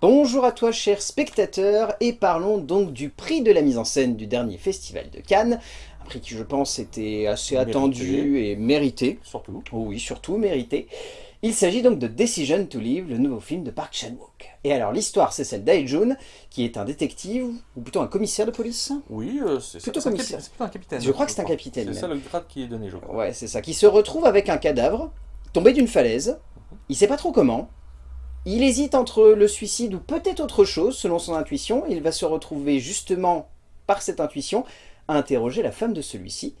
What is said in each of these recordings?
Bonjour à toi chers spectateurs et parlons donc du prix de la mise en scène du dernier festival de Cannes. Un prix qui je pense était assez Mérité. attendu et mérité. Surtout. Oh oui, surtout mérité. Il s'agit donc de Decision to Live, le nouveau film de Park Chan-wook. Et alors l'histoire c'est celle d'Ae-jun, qui est un détective, ou plutôt un commissaire de police Oui, euh, c'est Plutôt commissaire. capi- c'est plutôt un capitaine. Je crois que c'est un capitaine, C'est ça le grade qui est donné, je crois. Ouais, c'est ça. Qui se retrouve avec un cadavre, tombé d'une falaise. Il sait pas trop comment. Il hésite entre le suicide ou peut-être autre chose, selon son intuition. Il va se retrouver justement, par cette intuition, à interroger la femme de celui-ci,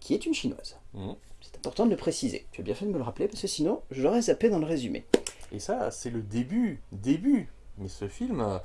qui est une chinoise. Mhm. C'est important de le préciser. Tu as bien fait de me le rappeler, parce que sinon, je l'aurais zappé dans le résumé. Et ça, c'est le début, début. Mais ce film, euh,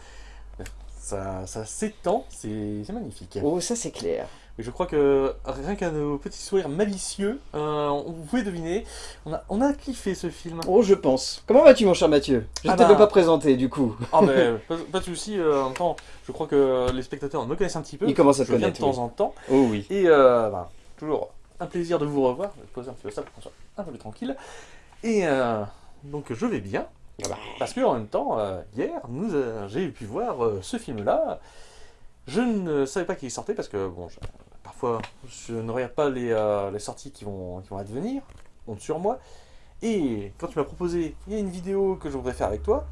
ça, ça s'étend, c'est c'est magnifique. Oh, ça c'est clair. Et je crois que rien qu'à nos petits sourires malicieux, euh, on- vous pouvez deviner, on a, on a kiffé ce film. Oh, je pense. Comment vas-tu, mon cher Mathieu? Je ne Ah t'avais bah. pas présenté, du coup. Ah mais pas, pas de souci, euh, en même temps, je crois que les spectateurs me connaissent un petit peu. Ils commencent à te viens de connaître, temps en temps. Oh oui. Et euh, ben, toujours un plaisir de vous revoir. Je vais poser un petit peu ça pour qu'on soit un peu plus tranquille. Et euh, donc je vais bien. Ah bah. Parce que en même temps, hier, nous, j'ai pu voir ce film-là. Je ne savais pas qu'il sortait parce que bon, parfois je ne regarde pas les, euh, les sorties qui vont, qui vont advenir, compte sur moi. Et quand tu m'as proposé, il y a une vidéo que je voudrais faire avec toi.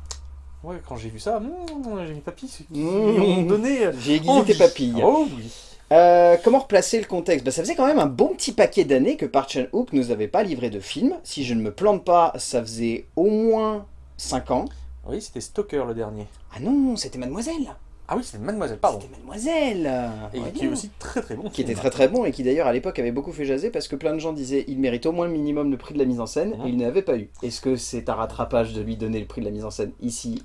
Ouais, quand j'ai vu ça, hmm, j'ai mis papy, qui Mmh. ont donné. J'ai aiguisé envie. tes papilles. Oh oui. Euh, comment replacer le contexte? Bah, Ça faisait quand même un bon petit paquet d'années que Park Chan-wook nous avait pas livré de film. Si je ne me plante pas, ça faisait au moins 5 ans. Oui, c'était Stalker le dernier. Ah non, c'était Mademoiselle Ah oui, c'est Mademoiselle, pardon. C'était Mademoiselle Et Ouais, qui est aussi très très bon. Qui était très très bon et qui d'ailleurs à l'époque avait beaucoup fait jaser parce que plein de gens disaient il mérite au moins le minimum le prix de la mise en scène Mhm. et il n'avait pas eu. Est-ce que c'est un rattrapage de lui donner le prix de la mise en scène ici?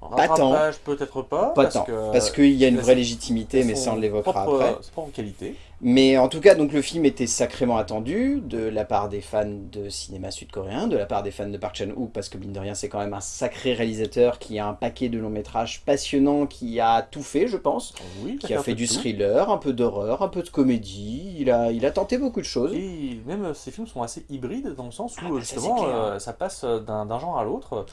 Pas tant. rattrapage, peut-être pas. Pas parce tant, que parce qu'il y a une vraie légitimité mais ça on l'évoquera après. Sa propre qualité. Mais en tout cas, donc le film était sacrément attendu de la part des fans de cinéma sud-coréen, de la part des fans de Park Chan-wook, parce que mine de rien, c'est quand même un sacré réalisateur qui a un paquet de longs métrages passionnants, qui a tout fait, je pense, Oui, qui a fait du tout. thriller, un peu d'horreur, un peu de comédie. Il a, il a tenté beaucoup de choses. Et même euh, ces films sont assez hybrides dans le sens où Ah bah, euh, ça, justement euh, ça passe euh, d'un genre à l'autre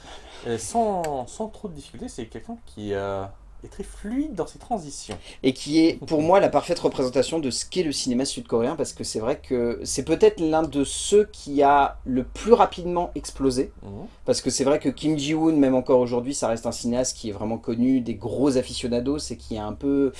euh, sans, sans trop de difficultés. C'est quelqu'un qui euh, est très fluide dans ses transitions. et qui est pour moi la parfaite représentation de ce qu'est le cinéma sud-coréen parce que c'est vrai que c'est peut-être l'un de ceux qui a le plus rapidement explosé Mhm. parce que c'est vrai que Kim Ji-woon même encore aujourd'hui ça reste un cinéaste qui est vraiment connu des gros aficionados et qui est un peu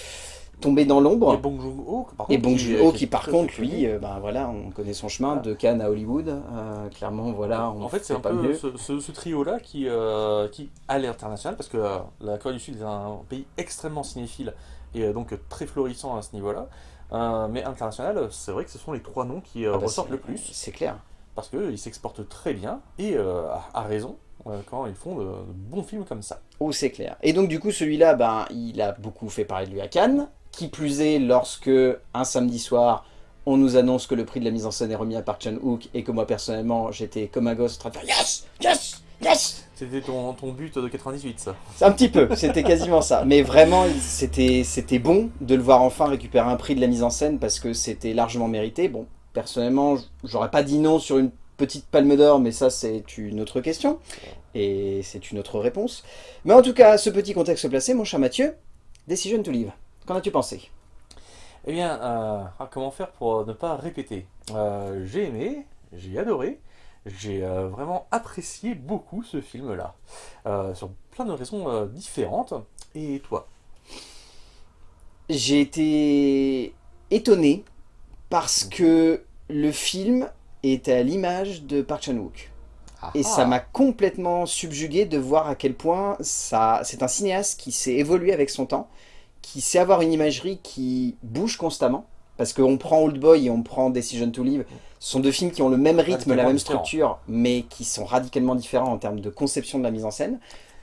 tombé dans Et l'ombre Bong Joon-ho, par et contre, Bong est qui par contre lui euh, ben voilà on connaît son chemin Voilà. de Cannes à Hollywood Euh, clairement voilà on En fait, c'est un pas peu mieux. ce, ce- ce trio-là qui, euh, qui, à l'international, parce que la Corée du Sud est un pays extrêmement cinéphile et donc très florissant à ce niveau-là. Mais international, c'est vrai que ce sont les trois noms qui Ah bah, ressortent le plus, c'est clair parce qu'ils s'exportent très bien et à, raison quand ils font de, de bons films comme ça. Oh, c'est clair. Et donc, du coup, celui-là, ben, il a beaucoup fait parler de lui à Cannes. Qui plus est, lorsque, un samedi soir, on nous annonce que le prix de la mise en scène est remis à Park Chan-wook et que moi, personnellement, j'étais comme un gosse en train de faire « Yes Yes Yes !» C'était ton, ton but de 98, ça. C'est un petit peu, c'était quasiment ça. Mais vraiment, c'était c'était bon de le voir enfin récupérer un prix de la mise en scène parce que c'était largement mérité. Bon, personnellement, j'aurais pas dit non sur une petite palme d'or, mais ça, c'est une autre question. Et c'est une autre réponse. Mais en tout cas, ce petit contexte placé, mon cher Mathieu, Decision to Live. Qu'en as-tu pensé? Eh bien, euh, ah, comment faire pour ne pas répéter? Euh, J'ai aimé, j'ai adoré, j'ai euh, vraiment apprécié beaucoup ce film-là, euh, sur plein de raisons euh, différentes. Et toi? J'ai été étonné parce que le film est à l'image de Park Chan-wook. Et ça Ah. m'a complètement subjugué de voir à quel point ça, c'est un cinéaste qui s'est évolué avec son temps, qui sait avoir une imagerie qui bouge constamment. Parce qu'on prend Old Boy et on prend Decision to Live, ce sont deux films qui ont le même rythme, la même structure, mais qui sont radicalement différents en termes de conception de la mise en scène.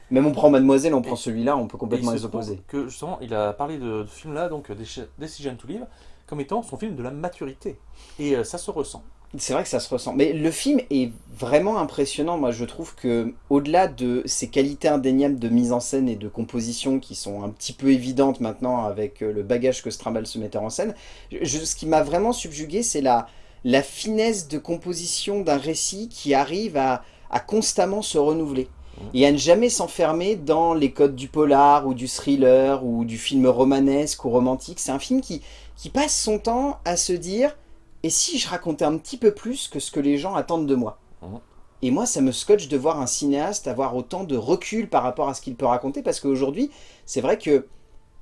Même on prend Mademoiselle, on prend celui-là, on peut complètement les opposer. Que justement, il a parlé de, ce film-là, donc euh, Deci- Decision to Live, comme étant son film de la maturité. Et euh, ça se ressent. C'est vrai que ça se ressent. Mais le film est vraiment impressionnant. Moi, je trouve que au-delà de ses qualités indéniables de mise en scène et de composition qui sont un petit peu évidentes maintenant avec euh, le bagage que se trimballe ce metteur en scène, je- ce qui m'a vraiment subjugué, c'est la, la finesse de composition d'un récit qui arrive à, à constamment se renouveler. et à ne jamais s'enfermer dans les codes du polar ou du thriller ou du film romanesque ou romantique. C'est un film qui, qui passe son temps à se dire « et si je racontais un petit peu plus que ce que les gens attendent de moi Mhm. Et moi, ça me scotche de voir un cinéaste avoir autant de recul par rapport à ce qu'il peut raconter, parce qu'aujourd'hui, c'est vrai que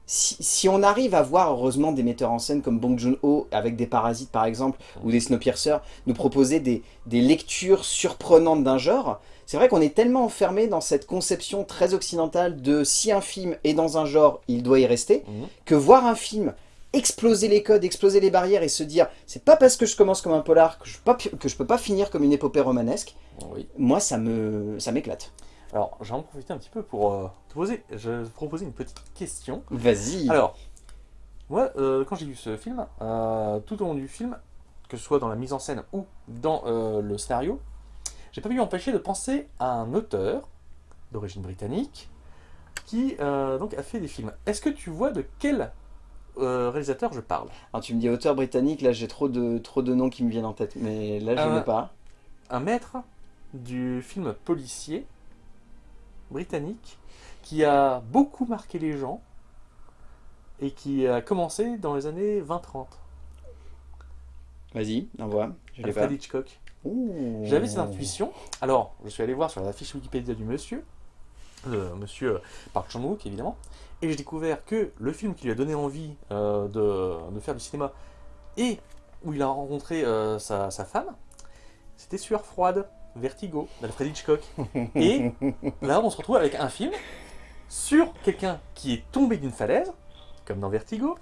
si, si on arrive à voir, heureusement, des metteurs en scène comme Bong Joon-ho, avec des Parasites par exemple, ou des Snowpiercer, nous proposer des, des lectures surprenantes d'un genre, c'est vrai qu'on est tellement enfermé dans cette conception très occidentale de si un film est dans un genre, il doit y rester, Mhm. que voir un film exploser les codes, exploser les barrières et se dire c'est pas parce que je commence comme un polar que je, peux pas, que je peux pas finir comme une épopée romanesque, Oui. moi ça me ça m'éclate. Alors, je vais en profiter un petit peu pour euh, te poser, je proposer une petite question. Vas-y. Alors, moi, euh, quand j'ai vu ce film, euh, tout au long du film, que ce soit dans la mise en scène ou dans euh, le scénario, j'ai pas pu m'empêcher de penser à un auteur d'origine britannique qui donc a fait des films. Est-ce que tu vois de quel euh, réalisateur je parle Alors tu me dis auteur britannique, là j'ai trop de, trop de noms qui me viennent en tête, mais là je Euh, n'ai pas. Un maître du film policier britannique qui a beaucoup marqué les gens et qui a commencé dans les années 20-30. Vas-y, envoie, je l'ai pas. Alfred Hitchcock. J'avais cette intuition. Alors, je suis allé voir sur la fiche Wikipédia du monsieur, le monsieur euh, Park Chan-wook évidemment, et j'ai découvert que le film qui lui a donné envie euh, de, de faire du cinéma et où il a rencontré euh, sa, sa femme, c'était Sueur froide, Vertigo, d'Alfred Hitchcock. Et là, on se retrouve avec un film sur quelqu'un qui est tombé d'une falaise, comme dans Vertigo,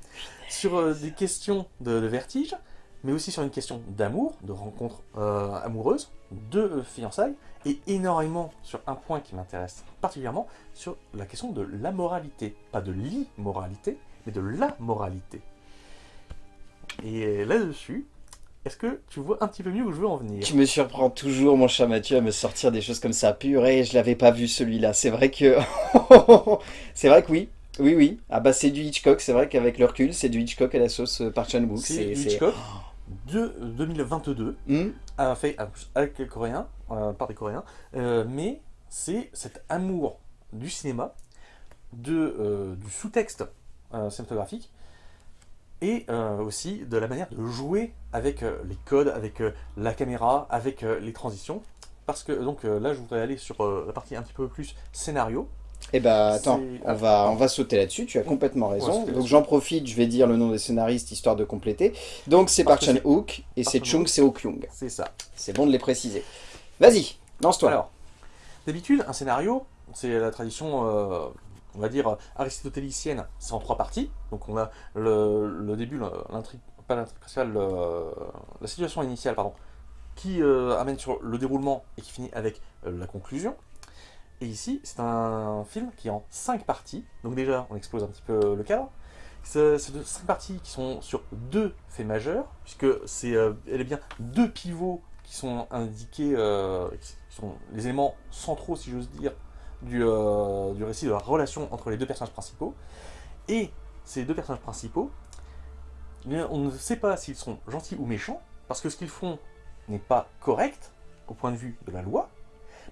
sur euh, des questions de, de vertige, mais aussi sur une question d'amour, de rencontre euh, amoureuse, de euh, fiançailles, et énormément sur un point qui m'intéresse particulièrement, sur la question de la moralité. Pas de l'immoralité, mais de la moralité. Et là-dessus, est-ce que tu vois un petit peu mieux où je veux en venir? Tu me surprends toujours, mon cher Mathieu, à me sortir des choses comme ça. Purée, je l'avais pas vu celui-là. C'est vrai que... c'est vrai que oui. Oui, oui. Ah bah c'est du Hitchcock. C'est vrai qu'avec le recul, c'est du Hitchcock à la sauce euh, Park Chan-wook. C'est c'est- Hitchcock de 2022, Hmm a fait en plus, avec les Coréens, euh, par des Coréens, euh, mais c'est cet amour du cinéma, de, euh, du sous-texte euh, cinématographique, et euh, aussi de la manière de jouer avec euh, les codes, avec euh, la caméra, avec euh, les transitions. Parce que donc euh, là, je voudrais aller sur euh, la partie un petit peu plus scénario. Eh bah attends, on va, on va sauter là-dessus, tu as complètement raison. Donc j'en profite, je vais dire le nom des scénaristes histoire de compléter. Donc c'est Park Chan-wook et c'est. Chung Seo-kyung. C'est ça. C'est bon de les préciser. Vas-y, lance-toi. Alors, d'habitude, un scénario, c'est la tradition, euh, on va dire, aristotélicienne, c'est en trois parties. Donc on a le, le début, l'intrigue, pas l'intrigue principale, le- la situation initiale, pardon, qui euh, amène sur le déroulement et qui finit avec euh, la conclusion. Et ici, c'est un film qui est en cinq parties. Donc déjà, on expose un petit peu le cadre. C'est c'est de cinq parties qui sont sur deux faits majeurs, puisque c'est euh, bien deux pivots qui sont indiqués, euh, qui sont les éléments centraux, si j'ose dire, du, euh, du récit de la relation entre les deux personnages principaux. Et ces deux personnages principaux, eh on ne sait pas s'ils sont gentils ou méchants, parce que ce qu'ils font n'est pas correct au point de vue de la loi,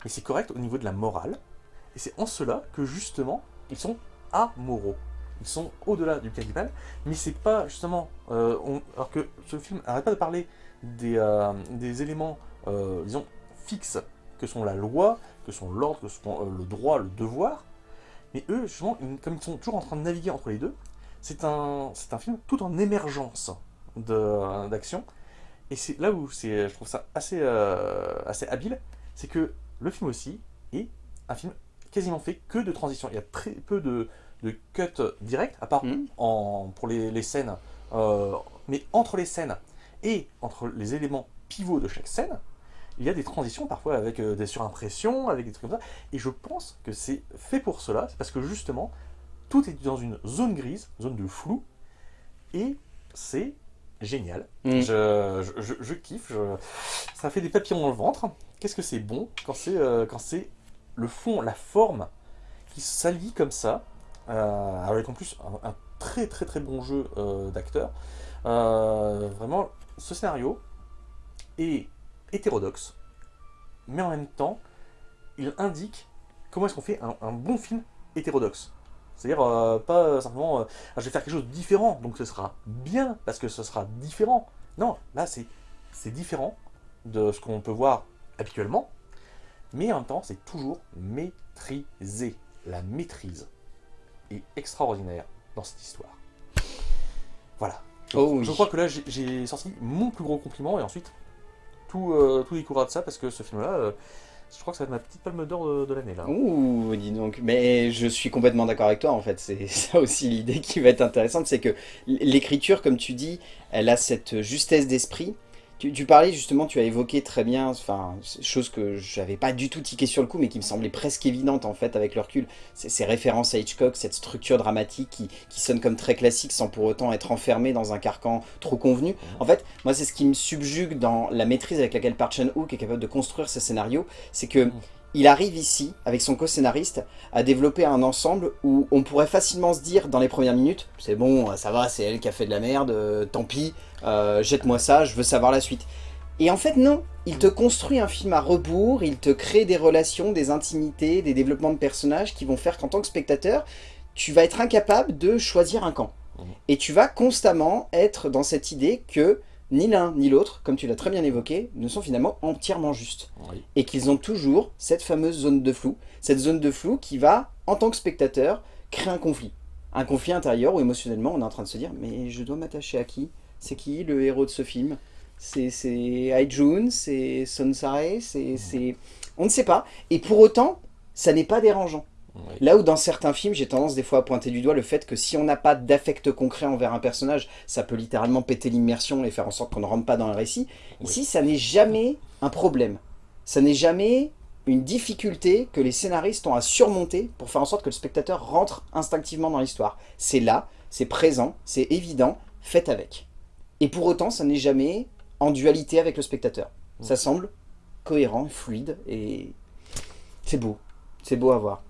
mais c'est correct au niveau de la morale. Et c'est en cela que justement, ils sont amoraux. Ils sont au-delà du mal, mais c'est pas justement. euh, alors que ce film n'arrête pas de parler des, euh, éléments, euh, disons, fixes, que sont la loi, que sont l'ordre, que sont le droit, le devoir. Mais eux, justement, comme ils sont toujours en train de naviguer entre les deux, c'est un, un film tout en émergence d'action. Et c'est là où je trouve ça assez, assez habile, c'est que le film aussi est un film quasiment fait que de transition. Il y a très peu de, de cuts directs, à part en, pour les, les scènes. euh, mais entre les scènes et entre les éléments pivots de chaque scène, il y a des transitions parfois avec euh, des surimpressions, avec des trucs comme ça. Et je pense que c'est fait pour cela, c'est parce que justement, tout est dans une zone grise, zone de flou, et c'est génial. Mm. Je, je- je- je kiffe, ça fait des papillons dans le ventre. Qu'est-ce que c'est bon quand c'est euh, quand c'est le fond, la forme qui s'allie comme ça, euh, avec en plus un, un très très très bon jeu euh, d'acteurs. Euh, vraiment, ce scénario est hétérodoxe, mais en même temps, il indique comment est-ce qu'on fait un, un bon film hétérodoxe c'est-à-dire, euh, pas simplement, euh, Ah, je vais faire quelque chose de différent, donc ce sera bien, parce que ce sera différent. Non, là, c'est différent de ce qu'on peut voir habituellement, mais en même temps, c'est toujours maîtrisé. La maîtrise est extraordinaire dans cette histoire. Voilà. Je, Oh oui. je crois que là, j'ai- sorti mon plus gros compliment, et ensuite, tout, euh, tout découlera de ça, parce que ce film-là, euh, je crois que ça va être ma petite palme d'or de, l'année, là. Ouh, dis donc. Mais je suis complètement d'accord avec toi, en fait. C'est ça aussi l'idée qui va être intéressante, c'est que l'écriture, comme tu dis, elle a cette justesse d'esprit. Tu, tu parlais justement, tu as évoqué très bien, enfin, chose que j'avais pas du tout tiqué sur le coup, mais qui me semblait presque évidente en fait avec le recul, ces références à Hitchcock, cette structure dramatique qui, qui sonne comme très classique sans pour autant être enfermé dans un carcan trop convenu. En fait, moi c'est ce qui me subjugue dans la maîtrise avec laquelle Park Chan-wook est capable de construire ses scénarios, c'est que il arrive ici, avec son co-scénariste, à développer un ensemble où on pourrait facilement se dire dans les premières minutes, c'est bon, ça va, c'est elle qui a fait de la merde, euh, tant pis, euh, jette-moi ça, je veux savoir la suite. Et en fait non, il te construit un film à rebours, il te crée des relations, des intimités, des développements de personnages qui vont faire qu'en tant que spectateur, tu vas être incapable de choisir un camp. Mhm. Et tu vas constamment être dans cette idée que ni l'un ni l'autre, comme tu l'as très bien évoqué, ne sont finalement entièrement justes Oui. et qu'ils ont toujours cette fameuse zone de flou. Cette zone de flou qui va, en tant que spectateur, créer un conflit. Un conflit intérieur où émotionnellement on est en train de se dire mais je dois m'attacher à qui? C'est qui le héros de ce film? C'est Haijun C'est Sonsare C'est c'est- On ne sait pas. Et pour autant, ça n'est pas dérangeant. Oui. Là où dans certains films, j'ai tendance des fois à pointer du doigt le fait que si on n'a pas d'affect concret envers un personnage, ça peut littéralement péter l'immersion et faire en sorte qu'on ne rentre pas dans le récit. Oui. Ici, ça n'est jamais un problème. Ça n'est jamais une difficulté que les scénaristes ont à surmonter pour faire en sorte que le spectateur rentre instinctivement dans l'histoire. C'est là, c'est présent, c'est évident, faites avec. Et pour autant, ça n'est jamais en dualité avec le spectateur. Ça semble cohérent, fluide, et c'est beau. C'est beau à voir.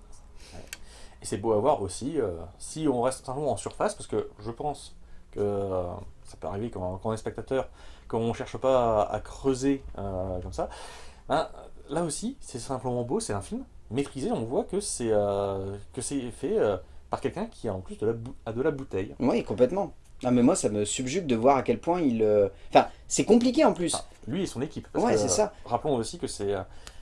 C'est beau à voir aussi, euh, si on reste simplement en surface, parce que je pense que euh, ça peut arriver quand, quand on est spectateur, quand on ne cherche pas à, à creuser euh, comme ça. Ben, là aussi, c'est simplement beau, c'est un film maîtrisé, on voit que c'est c'est fait par quelqu'un qui a en plus de la, bou- a de la bouteille. Oui, complètement. Ah mais moi, ça me subjugue de voir à quel point il... Enfin, c'est compliqué en plus. Enfin, lui et son équipe. Parce Ouais, c'est ça. Rappelons aussi que c'est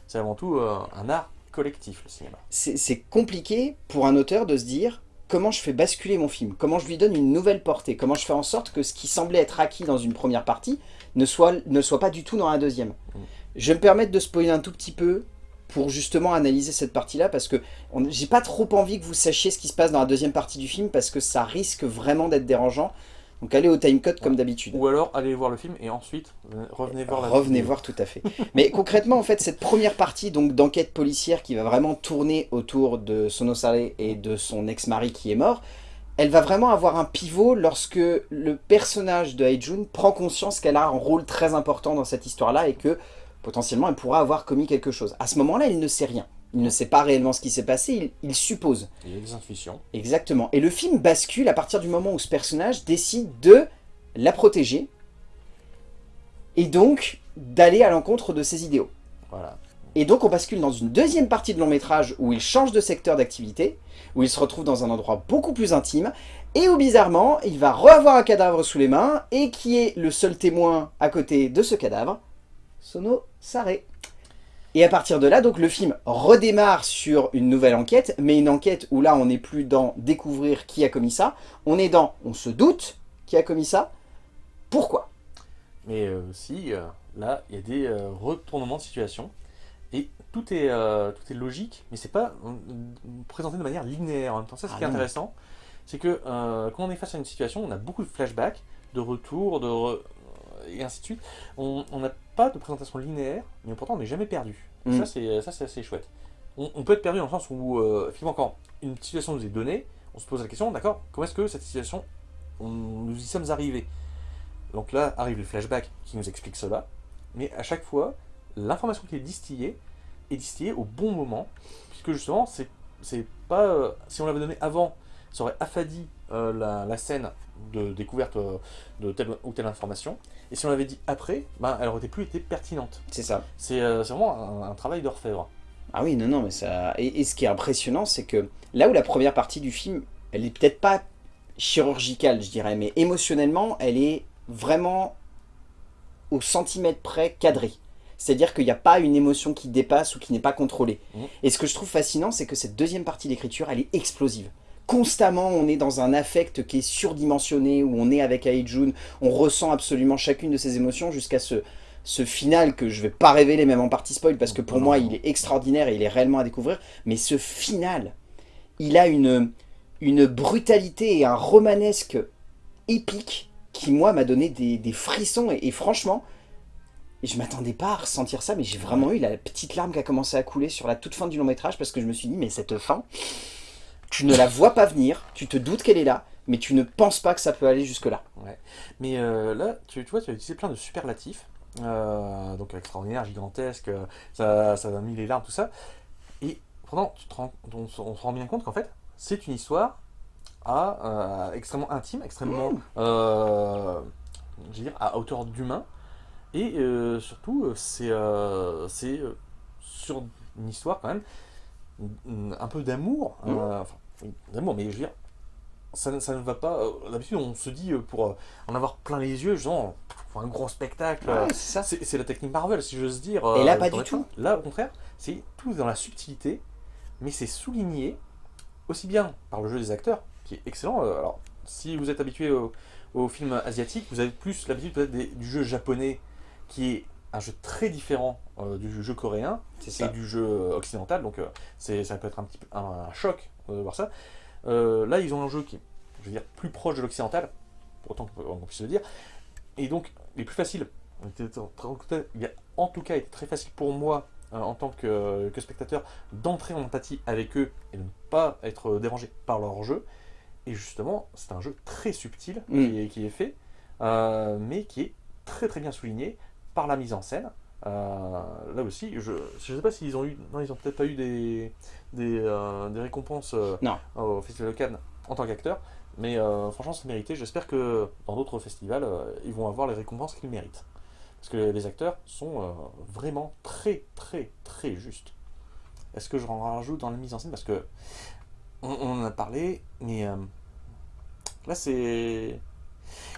c'est avant tout un art collectif, le cinéma. c'est compliqué pour un auteur de se dire comment je fais basculer mon film, comment je lui donne une nouvelle portée, comment je fais en sorte que ce qui semblait être acquis dans une première partie ne soit, ne soit pas du tout dans la deuxième. Mm. Je vais me permettre de spoiler un tout petit peu pour justement analyser cette partie-là parce que j'ai pas trop envie que vous sachiez ce qui se passe dans la deuxième partie du film parce que ça risque vraiment d'être dérangeant. Donc allez au timecode comme d'habitude. Ou alors, allez voir le film et ensuite, venez- revenez voir la Revenez vidéo. voir tout à fait. Mais concrètement, en fait, cette première partie donc d'enquête policière qui va vraiment tourner autour de Sonosare et de son ex-mari qui est mort, elle va vraiment avoir un pivot lorsque le personnage de Haijun prend conscience qu'elle a un rôle très important dans cette histoire-là et que potentiellement elle pourra avoir commis quelque chose. À ce moment-là, il ne sait rien. Il ne sait pas réellement ce qui s'est passé, il, il suppose. Il a des intuitions. Exactement. Et le film bascule à partir du moment où ce personnage décide de la protéger et donc d'aller à l'encontre de ses idéaux. Voilà. Et donc on bascule dans une deuxième partie de long métrage où il change de secteur d'activité, où il se retrouve dans un endroit beaucoup plus intime, et où bizarrement, il va reavoir un cadavre sous les mains, et qui est le seul témoin à côté de ce cadavre Sono Sare. Et à partir de là, donc le film redémarre sur une nouvelle enquête, mais une enquête où là on n'est plus dans découvrir qui a commis ça, on est dans on se doute qui a commis ça, pourquoi? Mais euh, aussi, euh, là, il y a des euh, retournements de situation. Et tout est, euh, tout est logique, mais c'est pas euh, présenté de manière linéaire. En même temps, ça, ce Ah qui est non. intéressant, c'est que euh, quand on est face à une situation, on a beaucoup de flashbacks, de retours, de re- et ainsi de suite. On n'a pas de présentation linéaire, mais pourtant on n'est jamais perdu. Mm. Ça, c'est assez chouette. On, on peut être perdu dans le sens où, euh, effectivement, quand une situation nous est donnée, on se pose la question, d'accord, comment est-ce que cette situation, on, nous y sommes arrivés? Donc là arrive le flashback qui nous explique cela, mais à chaque fois, l'information qui est distillée est distillée au bon moment, puisque justement, c'est c'est pas. euh, si on l'avait donné avant, ça aurait affadi euh, la, la scène de découverte euh, de telle ou telle information, et si on l'avait dit après, ben, elle aurait plus été pertinente. C'est ça. C'est euh, vraiment un, un travail d'orfèvre. Ah oui, non, non, mais ça... Et, et ce qui est impressionnant, c'est que là où la première partie du film, elle est peut-être pas chirurgicale, je dirais, mais émotionnellement, elle est vraiment au centimètre près cadrée. C'est-à-dire qu'il n'y a pas une émotion qui dépasse ou qui n'est pas contrôlée. Mhm. Et ce que je trouve fascinant, c'est que cette deuxième partie d'écriture, elle est explosive. Constamment, on est dans un affect qui est surdimensionné, où on est avec Aijun, on ressent absolument chacune de ses émotions jusqu'à ce, ce final que je vais pas révéler même en partie spoil, parce que pour moi, il est extraordinaire et il est réellement à découvrir. Mais ce final, il a une, une brutalité et un romanesque épique qui, moi, m'a donné des, des frissons. Et, et franchement, je m'attendais pas à ressentir ça, mais j'ai vraiment eu la petite larme qui a commencé à couler sur la toute fin du long métrage parce que je me suis dit, mais cette fin, tu ne la vois pas venir, tu te doutes qu'elle est là, mais tu ne penses pas que ça peut aller jusque-là. Mais euh, là, tu, tu vois, tu as utilisé plein de superlatifs. Euh, donc extraordinaire, gigantesque, euh, ça, ça a mis les larmes, tout ça. Et pendant, tu te rends, on, se- on se rend bien compte qu'en fait, c'est une histoire à, euh, extrêmement intime, extrêmement, euh, je veux dire, à hauteur d'humain. Et euh, surtout, c'est sur une histoire quand même, un peu d'amour. Mmh. enfin, d'amour, mais je veux dire, ça, ne- ça ne va pas. euh, D'habitude, on se dit euh, pour euh, en avoir plein les yeux, genre, pour un gros spectacle. Ouais, c'est ça. c'est c'est la technique Marvel, si j'ose dire. Et là, pas du tout. Là, au contraire, c'est tout dans la subtilité, mais c'est souligné aussi bien par le jeu des acteurs, qui est excellent. Alors, si vous êtes habitué au, au film asiatique, vous avez plus l'habitude peut-être du jeu japonais, qui est un jeu très différent euh, du jeu coréen et du jeu occidental, donc euh, c'est ça peut être un petit peu un, un choc euh, de voir ça. Euh, là, ils ont un jeu qui est, je veux dire, plus proche de l'occidental, pour autant qu'on puisse le dire, et donc les plus faciles. ont été très- Il a en tout cas été très facile pour moi, euh, en tant que, que spectateur, d'entrer en empathie avec eux et de ne pas être dérangé par leur jeu. Et justement, c'est un jeu très subtil Mm. qui, est, qui est fait, euh, mais qui est très très bien souligné par la mise en scène. Euh, là aussi, je ne sais pas s'ils ont eu, non, ils ont peut-être pas eu des, des, euh, des récompenses euh, Non. au Festival de Cannes en tant qu'acteur, mais franchement, c'est mérité. J'espère que dans d'autres festivals, ils vont avoir les récompenses qu'ils méritent. Parce que les acteurs sont vraiment très, très, très justes. Est-ce que je en rajoute dans la mise en scène? Parce que on, on en a parlé, mais là, c'est.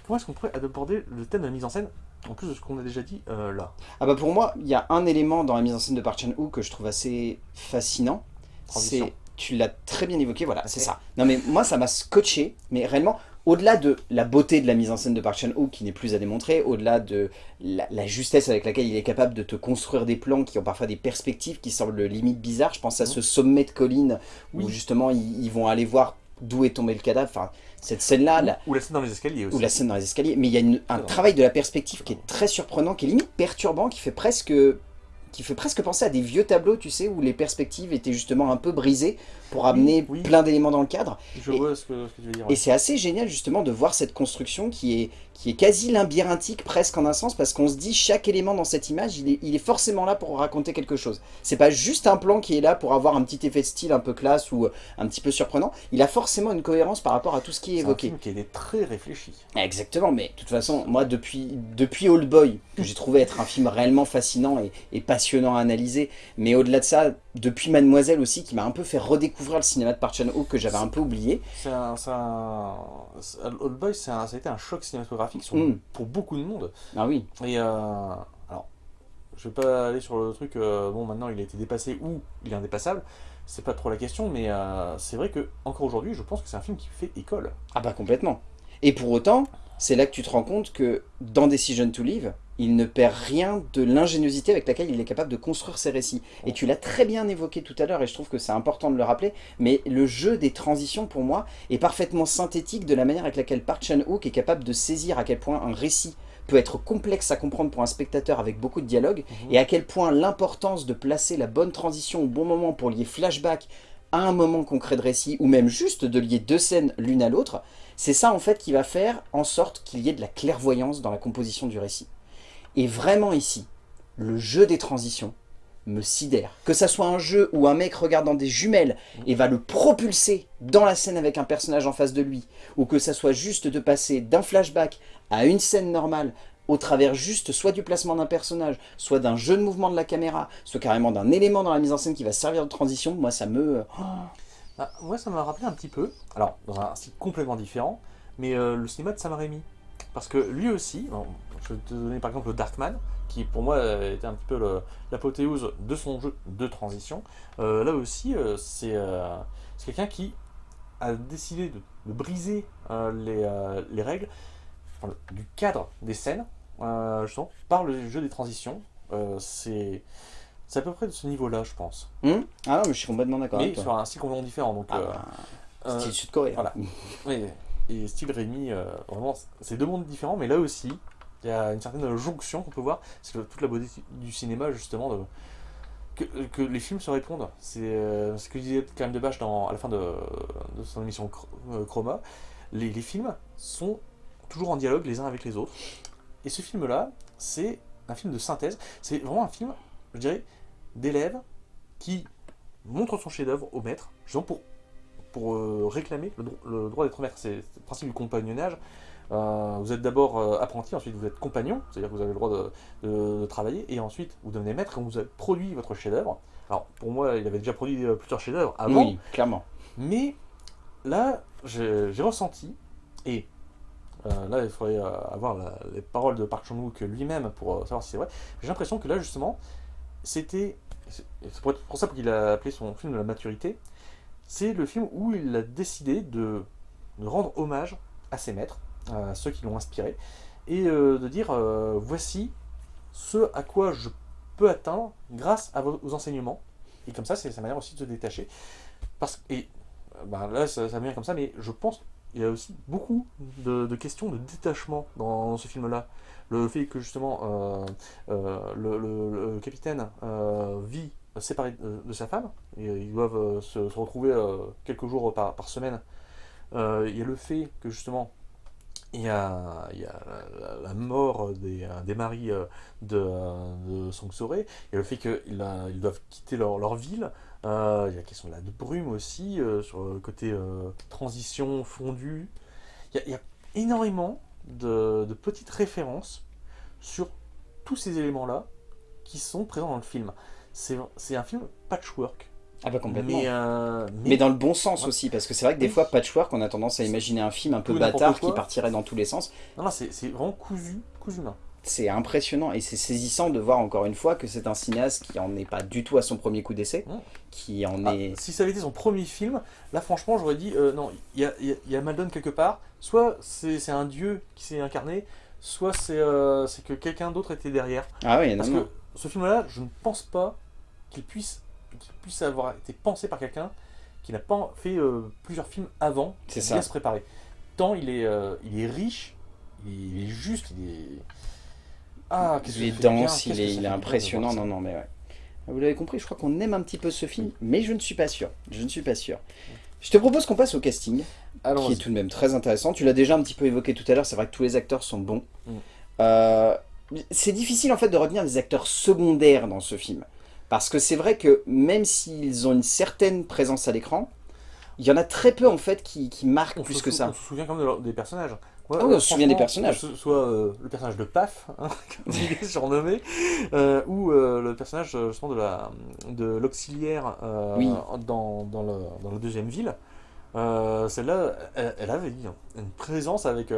Comment est-ce qu'on pourrait aborder le thème de la mise en scène? En plus de ce qu'on a déjà dit euh, là Ah bah pour moi, il y a un élément dans la mise en scène de Park Chan-wook que je trouve assez fascinant. C'est, tu l'as très bien évoqué, voilà, c'est ça. Non mais moi ça m'a scotché, mais réellement, au-delà de la beauté de la mise en scène de Park Chan-wook qui n'est plus à démontrer, au-delà de la, la justesse avec laquelle il est capable de te construire des plans qui ont parfois des perspectives qui semblent limite bizarres, je pense à Mhm. ce sommet de colline où Oui. justement ils, ils vont aller voir d'où est tombé le cadavre, enfin cette scène-là, Ou la scène dans les escaliers aussi. ou la scène dans les escaliers, mais il y a une- un travail de la perspective qui est très surprenant, qui est limite perturbant, qui fait presque qui fait presque penser à des vieux tableaux, tu sais, où les perspectives étaient justement un peu brisées pour amener oui. plein d'éléments dans le cadre. Je Et- vois ce que, ce que tu veux dire. Et c'est assez génial justement de voir cette construction qui est, qui est quasi labyrinthique presque en un sens, parce qu'on se dit chaque élément dans cette image, il est, il est forcément là pour raconter quelque chose. C'est pas juste un plan qui est là pour avoir un petit effet de style un peu classe ou un petit peu surprenant, il a forcément une cohérence par rapport à tout ce qui est C'est un évoqué. film qui est très réfléchi. Exactement, mais de toute façon, moi depuis, depuis Old Boy, que j'ai trouvé être un film réellement fascinant et, et passionnant à analyser, mais au-delà de ça, depuis Mademoiselle aussi, qui m'a un peu fait redécouvrir le cinéma de Park Chan-wook que j'avais un peu oublié. C'est un, un- Old Boy, ça a été un choc cinématographique sur- Mm. pour beaucoup de monde. Ah oui, Et euh, alors, je vais pas aller sur le truc, euh, bon maintenant il a été dépassé ou il est indépassable, c'est pas trop la question, mais euh, c'est vrai que encore aujourd'hui, je pense que c'est un film qui fait école. ah bah complètement. Et pour autant, c'est là que tu te rends compte que dans Decision to Live, il ne perd rien de l'ingéniosité avec laquelle il est capable de construire ses récits. Et tu l'as très bien évoqué tout à l'heure, et je trouve que c'est important de le rappeler, mais le jeu des transitions, pour moi, est parfaitement synthétique de la manière avec laquelle Park Chan-wook est capable de saisir à quel point un récit peut être complexe à comprendre pour un spectateur avec beaucoup de dialogue, Mhm. et à quel point l'importance de placer la bonne transition au bon moment pour lier flashback à un moment concret de récit, ou même juste de lier deux scènes l'une à l'autre, c'est ça en fait qui va faire en sorte qu'il y ait de la clairvoyance dans la composition du récit. Et vraiment ici, le jeu des transitions me sidère. Que ça soit un jeu où un mec regarde dans des jumelles et va le propulser dans la scène avec un personnage en face de lui, ou que ça soit juste de passer d'un flashback à une scène normale, au travers juste soit du placement d'un personnage, soit d'un jeu de mouvement de la caméra, soit carrément d'un élément dans la mise en scène qui va servir de transition, moi ça me... Oh. Ah, moi ça m'a rappelé un petit peu, alors dans un style complètement différent, mais euh, le cinéma de Sam Raimi. Parce que lui aussi, je vais te donner par exemple le Darkman, qui pour moi était un petit peu l'apothéose de son jeu de transition. Euh, là aussi, euh, c'est quelqu'un qui a décidé de, briser les, règles du cadre des scènes, justement, par le jeu des transitions. c'est c'est à peu près de ce niveau-là, je pense. Hmm ah non, mais je suis complètement d'accord avec toi. sur un style complètement différent. Donc, ah euh, bah, style sud-coréen. Voilà. oui, et style Rémi, euh, vraiment, c'est deux mondes différents, mais là aussi, il y a une certaine jonction qu'on peut voir. C'est toute la beauté du cinéma, justement, de, que, que, les films se répondent. C'est euh, ce que disait Karim Debache dans, à la fin de, de son émission Chroma. Les, les films sont toujours en dialogue les uns avec les autres. Et ce film-là, c'est un film de synthèse. C'est vraiment un film, je dirais, d'élèves qui montrent son chef-d'œuvre au maître, justement pour, pour euh, réclamer le, droit d'être maître. C'est le principe du compagnonnage. Euh, vous êtes d'abord euh, apprenti, ensuite vous êtes compagnon, c'est-à-dire que vous avez le droit de, travailler, et ensuite vous devenez maître et vous avez produit votre chef-d'œuvre. Alors pour moi, il avait déjà produit plusieurs chefs-d'œuvre avant. Oui, clairement. Mais là, j'ai ressenti, et là il faudrait avoir les paroles de Park Chan-wook lui-même pour savoir si c'est vrai, j'ai l'impression que là justement, c'était c'est pour ça qu'il a appelé son film de la maturité, c'est le film où il a décidé de, rendre hommage à ses maîtres, à ceux qui l'ont inspiré, et euh, de dire euh, voici ce à quoi je peux atteindre grâce à vos enseignements. Et comme ça, c'est sa manière aussi de se détacher. Parce, et ben là, ça, ça vient comme ça, mais je pense qu'il y a aussi beaucoup de, questions de détachement dans ce film-là le fait que justement euh, euh, le, capitaine euh, vit séparé de, sa femme, ils doivent se, retrouver quelques jours par, semaine. il y a le fait que justement il y a, il la, mort des, maris de, de Song il y a le fait qu'ils ils doivent quitter leur ville, il y a la question de la brume aussi, sur le côté transition fondue. Il y, a, il y a énormément de, petites références sur tous ces éléments-là qui sont présents dans le film. C'est un film patchwork. Ah bah complètement. Euh, mais, dans le bon sens aussi, parce que c'est vrai que des fois, patchwork, on a tendance à imaginer un film un peu bâtard qui partirait dans tous les sens. Non, non, c'est vraiment cousu, cousu main c'est impressionnant et c'est saisissant de voir encore une fois que c'est un cinéaste qui en est pas du tout à son premier coup d'essai, mmh. qui en ah, est... Si ça avait été son premier film, là franchement j'aurais dit, euh, non, il y a, y a Maldon quelque part, soit c'est un dieu qui s'est incarné, soit euh, c'est que quelqu'un d'autre était derrière. Ah oui, Parce que ce film-là, je ne pense pas qu'il puisse, puisse avoir été pensé par quelqu'un qui n'a pas fait euh, plusieurs films avant, c'est ça. se préparer. Tant il est, il est riche, il est juste, il est ah, il est dense, il est, il est impressionnant. Non, non, mais ouais. Vous l'avez compris, je crois qu'on aime un petit peu ce film, mais je ne suis pas sûr. Je ne suis pas sûr. Je te propose qu'on passe au casting, qui est tout de même très intéressant. Tu l'as déjà un petit peu évoqué tout à l'heure, c'est vrai que tous les acteurs sont bons. Mm. Euh, c'est difficile en fait de retenir des acteurs secondaires dans ce film. Parce que c'est vrai que même s'ils ont une certaine présence à l'écran, il y en a très peu en fait qui, qui marquent plus que ça. On se souvient quand même des personnages. Ah on se souvient des personnages. soit euh, le personnage de Paf, hein, comme il est surnommé, euh, ou euh, le personnage justement de la de l'auxiliaire dans, dans, le, dans la deuxième ville. Celle-là, elle, avait une présence avec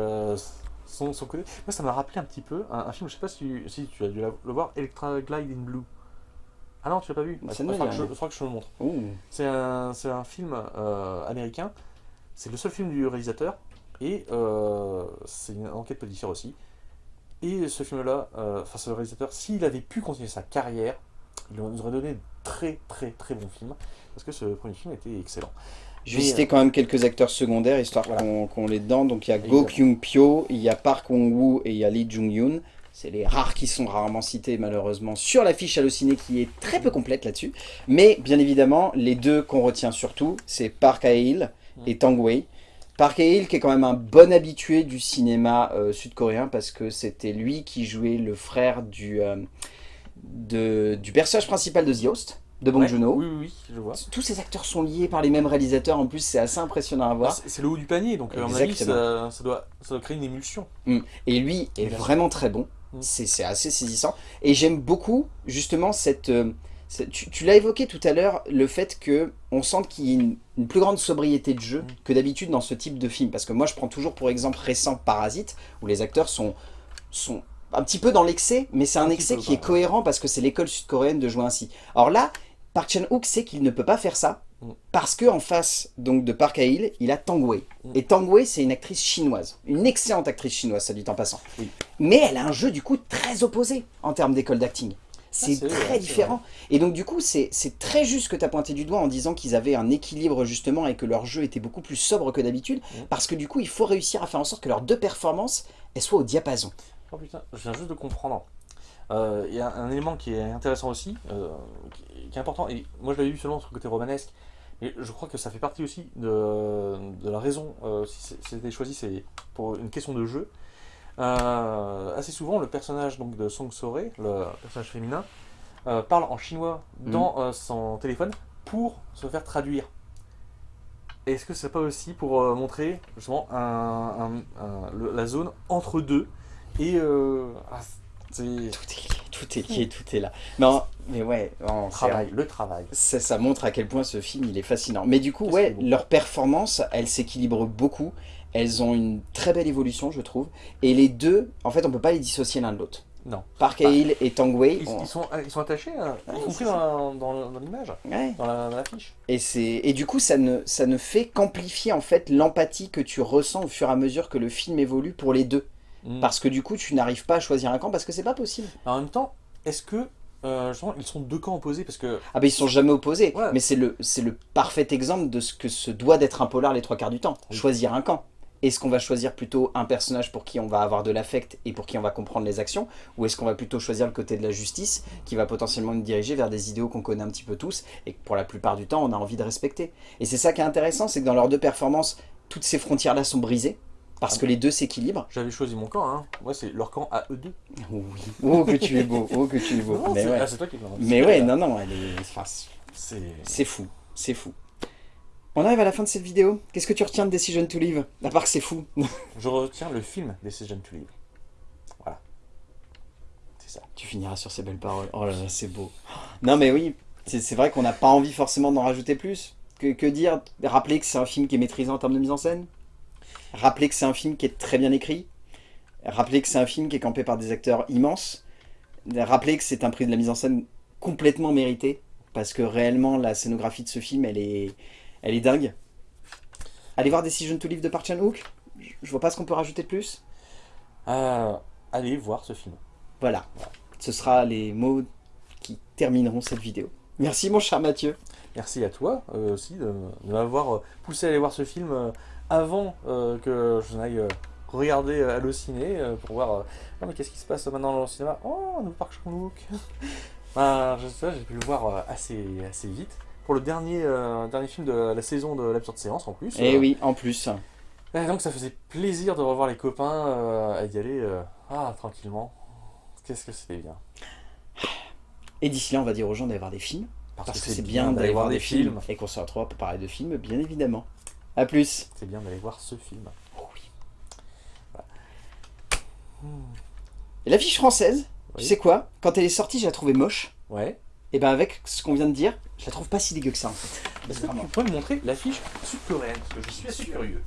son, son, côté. Moi, ça m'a rappelé un petit peu un, film, je sais pas si, si tu as dû le voir, Electra Glide in Blue. Ah non, tu l'as pas vu bah, Je crois que je le montre. C'est un, un, film américain. C'est le seul film du réalisateur. Et euh, c'est une enquête policière aussi. Et ce film-là, euh, enfin ce réalisateur, s'il avait pu continuer sa carrière, il nous aurait donné de très très très bons films. Parce que ce premier film était excellent. Je vais citer quand même quelques acteurs secondaires, histoire qu'on les dedans. Donc il y a Go Kyung-pyo, il y a Park Wong-woo et il y a Lee Jung-yoon. C'est les rares qui sont rarement cités malheureusement sur l'affiche hallucinée qui est très peu complète là-dessus. Mais bien évidemment, les deux qu'on retient surtout, c'est Park Hae-il et Tang Wei. Park Hae-il qui est quand même un bon habitué du cinéma euh, sud-coréen parce que c'était lui qui jouait le frère du, euh, du personnage principal de The Host de Bong Joon-ho. Oui, oui, je vois. Tous ces acteurs sont liés par les mêmes réalisateurs, en plus c'est assez impressionnant à voir. Ah, c'est le haut du panier, donc à mon avis ça, doit, ça, doit, créer une émulsion. Mm. Et lui est vraiment très bon. Mm. C'est assez saisissant. Et j'aime beaucoup, justement, cette... euh, cette- tu tu l'as évoqué tout à l'heure, le fait que on sente qu'il y a une, une plus grande sobriété de jeu Mm. que d'habitude dans ce type de film. Parce que moi, je prends toujours pour exemple récent Parasite, où les acteurs sont, sont un petit peu dans l'excès, mais c'est un, excès peu, qui est cohérent parce que c'est l'école sud-coréenne de jouer ainsi. Alors là, Park Chan-wook sait qu'il ne peut pas faire ça, Mm. parce que en face donc de Park Hae-il, il a Tang Wei. Mm. Et Tang Wei, c'est une actrice chinoise, une excellente actrice chinoise, ça dit en passant. Oui. Mais elle a un jeu du coup très opposé en termes d'école d'acting. C'est très différent. Et donc du coup, c'est très juste que tu as pointé du doigt en disant qu'ils avaient un équilibre justement et que leur jeu était beaucoup plus sobre que d'habitude, Mm. parce que du coup, il faut réussir à faire en sorte que leurs deux performances elles soient au diapason. Oh putain, je viens juste de comprendre. Euh, Il y a un élément qui est intéressant aussi, euh, qui, qui est important, et moi je l'avais vu seulement sur le côté romanesque, mais je crois que ça fait partie aussi de, de la raison, euh, si c'était choisi, c'est pour une question de jeu. Euh, assez souvent, le personnage donc, de Song Sore, le personnage féminin, euh, parle en chinois dans euh, son téléphone pour se faire traduire. Est-ce que c'est pas aussi pour euh, montrer justement un, un- un- le- la zone entre deux et euh, ah, c'est Tout est lié, tout est lié, tout est là. Non, mais ouais, non, le travail, le travail. ça, ça montre à quel point ce film il est fascinant. Mais du coup, ouais, est leurs performances, elles s'équilibrent beaucoup. Elles ont une très belle évolution, je trouve. Et les deux, en fait, on peut pas les dissocier l'un de l'autre. Non. Park Hae-il et Tang Wei, Ils, on- ils sont, ils sont attachés, hein, y Ouais, compris c'est dans, dans- dans l'image, ouais. dans la- l'affiche. Et, c'est- et du coup, ça ne, ça ne fait qu'amplifier en fait l'empathie que tu ressens au fur et à mesure que le film évolue pour les deux. Mm. Parce que du coup, tu n'arrives pas à choisir un camp parce que c'est pas possible. En même temps, est-ce que euh, justement, ils sont deux camps opposés? Parce que Ah ben ils sont jamais opposés, Ouais. mais c'est le, le parfait exemple de ce que se doit d'être un polar les trois quarts du temps. Oui. Choisir un camp. Est-ce qu'on va choisir plutôt un personnage pour qui on va avoir de l'affect et pour qui on va comprendre les actions Ou est-ce qu'on va plutôt choisir le côté de la justice qui va potentiellement nous diriger vers des idéaux qu'on connaît un petit peu tous et que pour la plupart du temps on a envie de respecter Et c'est ça qui est intéressant, c'est que dans leurs deux performances, toutes ces frontières-là sont brisées parce Ah que les deux s'équilibrent. j'avais choisi mon camp, hein. moi c'est leur camp à eux deux. Oui. Oh que tu es beau, oh que tu es beau. Non, mais ouais, ah, c'est toi qui mais ouais non, non, elle est... enfin, C'est C'est fou, c'est fou. On arrive à la fin de cette vidéo. Qu'est-ce que tu retiens de Decision to Live À part que c'est fou? Je retiens le film Decision to Live. Voilà. C'est ça. tu finiras sur ces belles paroles. Oh là là, c'est beau. Non mais oui, c'est vrai qu'on n'a pas envie forcément d'en rajouter plus. Que, que dire? Rappeler que c'est un film qui est maîtrisé en termes de mise en scène? Rappeler que c'est un film qui est très bien écrit? Rappeler que c'est un film qui est campé par des acteurs immenses? Rappeler que c'est un prix de la mise en scène complètement mérité? Parce que réellement la scénographie de ce film elle est, elle est dingue. Allez voir Decision to Live de Park Chan-wook. Je- vois pas ce qu'on peut rajouter de plus. Euh, allez voir ce film. Voilà, ce sera les mots qui termineront cette vidéo. Merci mon cher Mathieu. Merci à toi euh, aussi de, de m'avoir euh, poussé à aller voir ce film euh, avant que je n'aille regarder Allociné pour voir non mais qu'est-ce qui se passe maintenant dans le cinéma? Oh, nouveau Park Chan-wook Ben, je sais, J'ai pu le voir assez, assez vite. Pour le dernier, euh, dernier film de la saison de l'absurde séance en plus. Eh Euh, oui, en plus. et donc ça faisait plaisir de revoir les copains euh, à y aller euh, ah, tranquillement. Qu'est-ce que c'était bien. Et d'ici là, on va dire aux gens d'aller voir des films. Parce, que c'est bien d'aller voir des films. Et qu'on se retrouve pour parler de films, bien évidemment. A plus. C'est bien d'aller voir ce film. Et l'affiche française, Oui. tu sais quoi? Quand elle est sortie, je la trouvais moche. Ouais. Et ben avec ce qu'on vient de dire, je la trouve pas si dégueu que ça en fait. Tu pourrais me montrer l'affiche sud-coréenne Parce que je suis assez curieux.